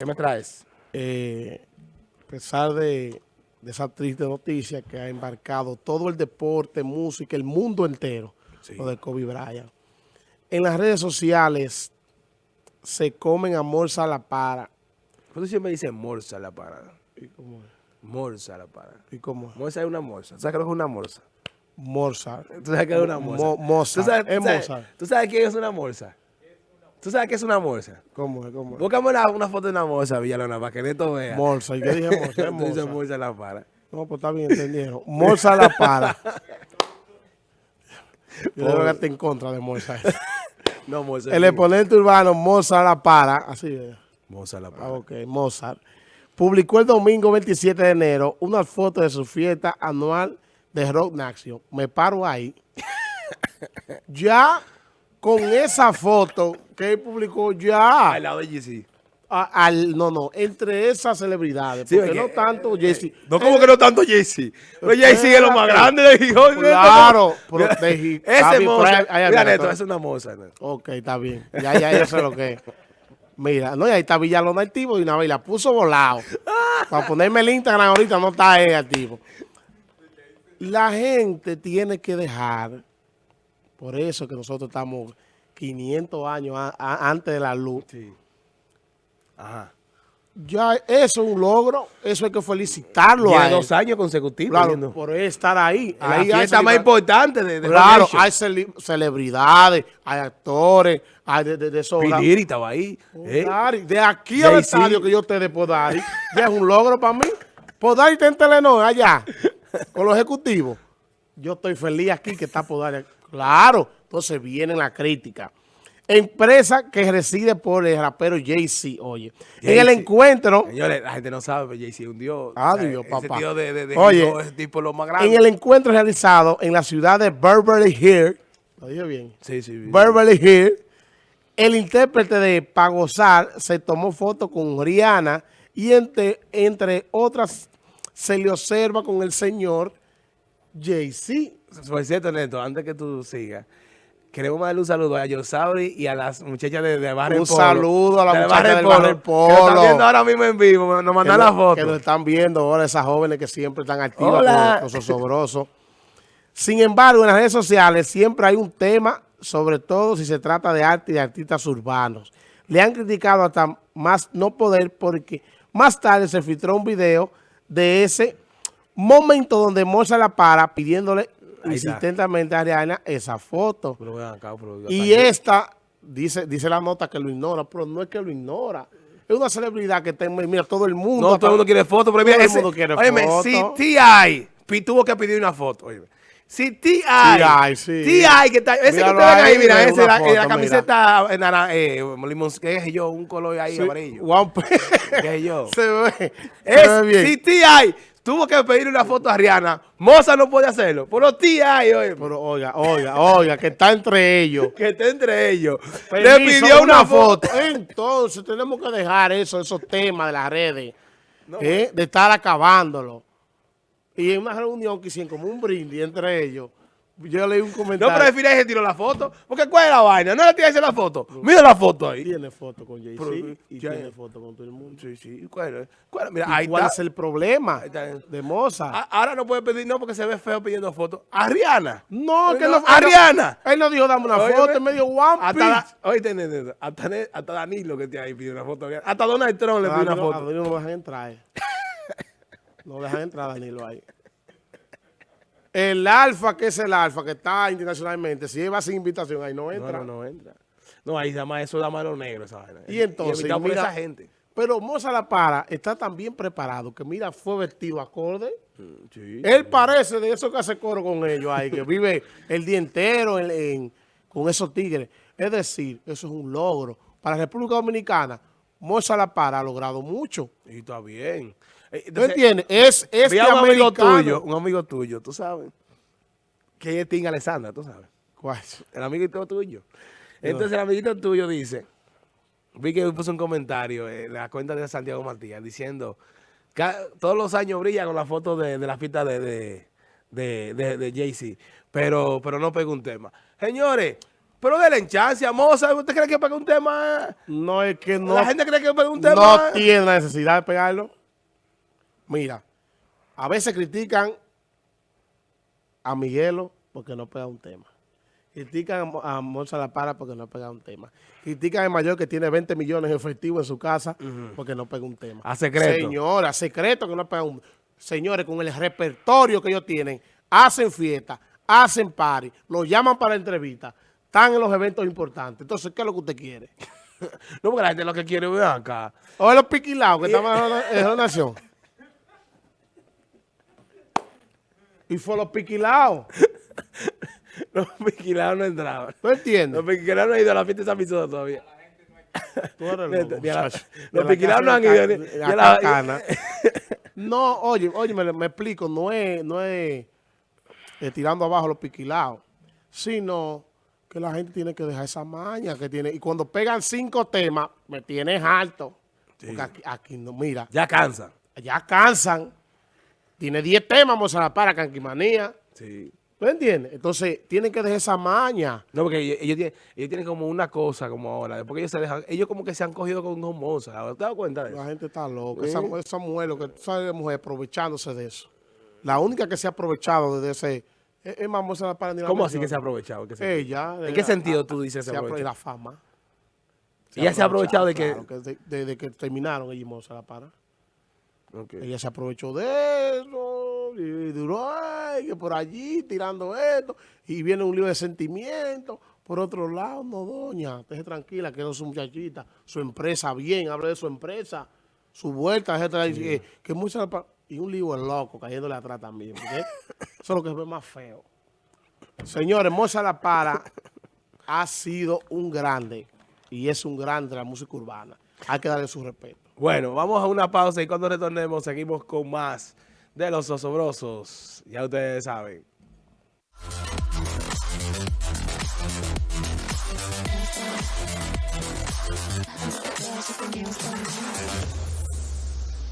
¿Qué me traes? Eh, a pesar de, de, esa triste noticia que ha embarcado todo el deporte, música, el mundo entero, sí. lo de Kobe Bryant. En las redes sociales se comen a morsa la para. ¿Por qué siempre dice morsa la para? ¿Y cómo es? Morsa la para. ¿Y cómo es? Morsa es una morsa. ¿Sabes qué es una morsa? Morsa. ¿Tú sabes qué es una morsa? Mo morsa. ¿Tú sabes, es tú sabes, morsa. ¿Tú sabes qué es una morsa? ¿Tú sabes qué es una morsa? ¿Cómo es? ¿Cómo es? Búscame una, una foto de una morsa, Villalona, para que Neto vea. Morsa. ¿Y qué dije morsa? Dices morsa. morsa la para. No, pues está bien, entendieron. Morsa la para. Yo debo estar en contra de Morsa. No, morsa. El exponente urbano Mozart la para, así es. Morsa la para. Ah, ok, Mozart. Publicó el domingo 27 de enero una foto de su fiesta anual de Rock Nation. Me paro ahí. ya con esa foto que él publicó ya. Al lado de a- al, no, no, entre esas celebridades. Sí, porque porque, no tanto Jesse. No, como que no tanto Jay-Z. Pero Jay-Z es lo más grande de Gijón. ¿no? Claro, Ese moza. Prime- ay, Mira, Neto, es una moza. ¿no? Ok, está bien. Ya, ya, ya sé lo que es. Mira, no, y ahí está Villalona activo y una vez la puso volado. Para ponerme el Instagram ahorita no está él activo. La gente tiene que dejar, por eso que nosotros estamos 500 años a- a- antes de la luz. Sí. Ajá. Ya eso es un logro, eso hay que felicitarlo a Tiene él. dos años consecutivos. Claro, por estar ahí. La ahí hay fiesta más importante de, de Claro, hay cele- celebridades, hay actores, hay de, de, de esos- Piliri estaba ahí. ¿eh? Podari, de aquí al estadio que yo te de Podari, ya es un logro para mí. Podari está en Telenor allá, con los ejecutivos. Yo estoy feliz aquí que está Podari. Claro, entonces viene la crítica. Empresa que reside por el rapero Jay-Z, oye. En el encuentro, Señores, la gente no sabe, pero Jay-Z es un dios. Ah, O sea, Dios, ese papá. tío de, de, de Oye, ese tipo lo más grande. en el encuentro realizado en la ciudad de Beverly Hills, lo dije bien, Sí, sí. sí. Beverly Hills, el intérprete de Pagosar se tomó foto con Rihanna y entre, entre otras se le observa con el señor Jay-Z. Por cierto, Neto, antes que tú sigas, queremos mandarle un saludo a Yosauri y a las muchachas de, de Barrio Un Polo. saludo a la De muchacha del Polo, Que nos están viendo ahora mismo en vivo, nos mandan la lo- foto. Que nos están viendo ahora esas jóvenes que siempre están activas Hola. con, con sobrosos. Sin embargo, en las redes sociales siempre hay un tema, sobre todo si se trata de arte y de artistas urbanos. Le han criticado hasta más no poder porque más tarde se filtró un video de ese momento donde Moza la para pidiéndole Está. insistentemente a Ariana esa foto. Pero acá, pero- Y esta, dice, dice la nota que lo ignora, pero no es que lo ignora. Es una celebridad que está, mira, todo el mundo. No, todo el mundo quiere foto, pero mira, Todo el ese, mundo quiere óyeme, foto. si T.I. tuvo que pedir una foto, óyeme. Si T.I. T.I., sí. T.I. que está, ese que Míralo ustedes ven ahí, mira, ese, la, foto, la mira. camiseta eh, nara- eh, limón, qué es yo, un color ahí Sí, amarillo. P- ¿Qué es yo? se ve, se Es, ve bien. si T.I. tuvo que pedir una foto a Rihanna, Moza no puede hacerlo. Pero T.I., oye, Pero oiga, oiga, oiga, que está entre ellos. que esté entre ellos, le pidió una, foto. Entonces tenemos que dejar eso, esos temas de las redes, eh, de estar acabándolo. Y en una reunión que hicieron como un brindis entre ellos, yo leí un No, comentario. pero al final se tiró la foto. Porque ¿cuál es la vaina? No le tiraste la foto. Mira la foto ahí. Tiene foto con Jay-Z Pero, y ya- tiene foto con todo el mundo. Sí, sí. ¿Cuál, es? ¿Cuál? Mira, ¿Y ahí ¿Cuál está. es el problema de Moza? Ahora no puede pedir, no, porque se ve feo pidiendo fotos. A Rihanna. no, que no, no. a él no- Rihanna. Él no dijo dame una foto, él me dio One Hasta, Piece. nene, hasta, hasta Danilo que está ahí pide una foto. Hasta Donald Trump le A pide una Danilo- a foto. Danilo no dejan entrar. eh. No dejan entrar a Danilo ahí. El alfa, que es el alfa, que está internacionalmente, si va sin invitación, ahí no No, entra. no, no entra. No, ahí se llama eso da mano negro esa vaina. Y entonces, por mira- esa gente. Pero Moza La Para está tan bien preparado que, mira, fue vestido acorde. Sí. Él parece de esos que hace coro con ellos ahí, que vive el día entero en- en- con esos tigres. Es decir, eso es un logro. Para la República Dominicana, Moza La Para ha logrado mucho. Y está bien. Eh, ¿Tú entiendes? Es este a un amigo tuyo, un amigo tuyo, tú sabes, que es Tim Alessandra, tú sabes. ¿Cuál? El amiguito tuyo. Entonces el amiguito tuyo dice, vi que puso un comentario en la cuenta de Santiago Matías diciendo, que todos los años brilla con la foto de, de la fiesta de, de, de, de- de Jay-Z, pero, pero no pega un tema. Señores, Pero de la enchancia, moza, ¿usted cree que pega un tema? No es que no, la gente cree que pega un tema. no tiene la necesidad de pegarlo. Mira, a veces critican a Miguelo porque no pega un tema. Critican a, Monza La Para porque no pega un tema. Critican al mayor que tiene 20 millones efectivos en su casa porque no pega un tema. A secreto. Señora, a secreto que no pega un... Señores, con el repertorio que ellos tienen, hacen fiesta, hacen party, los llaman para entrevista, están en los eventos importantes. Entonces, ¿qué es lo que usted quiere? No, porque la gente lo que quiere ver acá. O los piquilados que estaban en la nación. Y fue los piquilados. Los piquilados no entraban. ¿Tú entiendes? Los piquilados no han ido a la fiesta de San Isidro todavía. Tú eres loco, la- los De la piquilados no han ido la a la- cacana. No, oye, oye, me, me explico, no es, no es eh, tirando abajo los piquilados, sino que la gente tiene que dejar esa maña que tiene. Y cuando pegan cinco temas, me tienes alto. Porque aquí, aquí no, mira, Ya cansa. ya cansan. Tiene 10 temas, Mozart para Canquimanía. Sí. ¿Tú entiendes? Entonces, tienen que dejar esa maña. No, porque ellos, ellos tienen, ellos tienen como una cosa como ahora. Porque ellos se dejan, ellos como que se han cogido con un moza. ¿Te dado cuenta de eso? La gente está loca. Esa, esa mujer, lo que tú sabes de mujer, aprovechándose de eso. La única que se ha aprovechado de ese... Es, es más, Mozart para ni la ¿Cómo así que se ha aprovechado? ¿En qué sentido? Ella. ¿En qué sentido tú dices se se aprovecha? apro- La fama. Ella se ha aprovechado de que... claro, de, de- de que terminaron ella y Mozart la para. Ella se aprovechó de eso y duró ay, que por allí tirando esto y viene un lío de sentimientos. Por otro lado, no, doña, esté tranquila, que es su muchachita, su empresa bien, hable de su empresa, su vuelta, etcétera, y que, que y un lío de loco cayéndole atrás también. Eso es lo que es más feo. Señores, Mozart La Para ha sido un grande y es un grande de la música urbana. Hay que darle su respeto. Bueno, vamos a una pausa y cuando retornemos seguimos con más de los osobrosos. Ya ustedes saben.